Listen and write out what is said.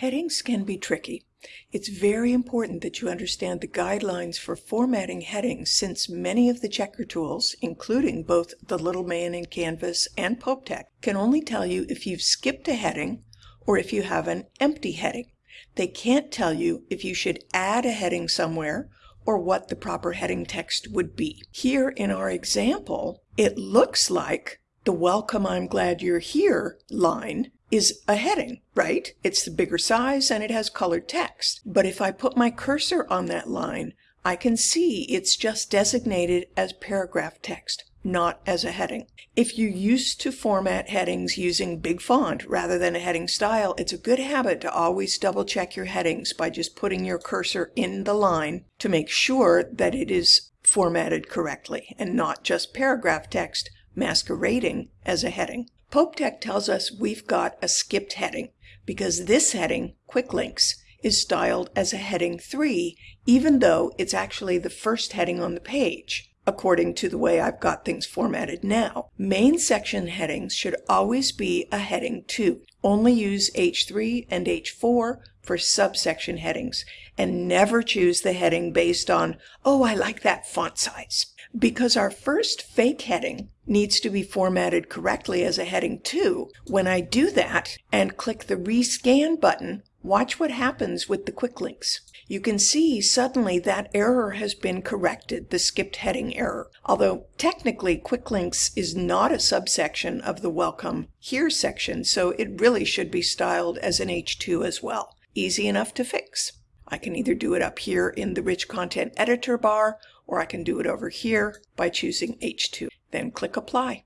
Headings can be tricky. It's very important that you understand the guidelines for formatting headings since many of the checker tools, including both the Little Man in Canvas and PopeTech, can only tell you if you've skipped a heading or if you have an empty heading. They can't tell you if you should add a heading somewhere or what the proper heading text would be. Here in our example, it looks like the welcome I'm glad you're here line is a heading, right? It's the bigger size and it has colored text. But if I put my cursor on that line, I can see it's just designated as paragraph text, not as a heading. If you're used to format headings using big font rather than a heading style, it's a good habit to always double check your headings by just putting your cursor in the line to make sure that it is formatted correctly and not just paragraph text masquerading as a heading. PopeTech tells us we've got a skipped heading because this heading, Quick Links, is styled as a heading 3 even though it's actually the first heading on the page according to the way I've got things formatted now. Main section headings should always be a heading 2. Only use H3 and H4 for subsection headings and never choose the heading based on, oh, I like that font size. Because our first fake heading needs to be formatted correctly as a heading 2, when I do that and click the rescan button, watch what happens with the quick links. You can see suddenly that error has been corrected, the skipped heading error. Although technically quick links is not a subsection of the welcome here section, so it really should be styled as an H2 as well. Easy enough to fix. I can either do it up here in the rich content editor bar or I can do it over here by choosing H2. Then click apply.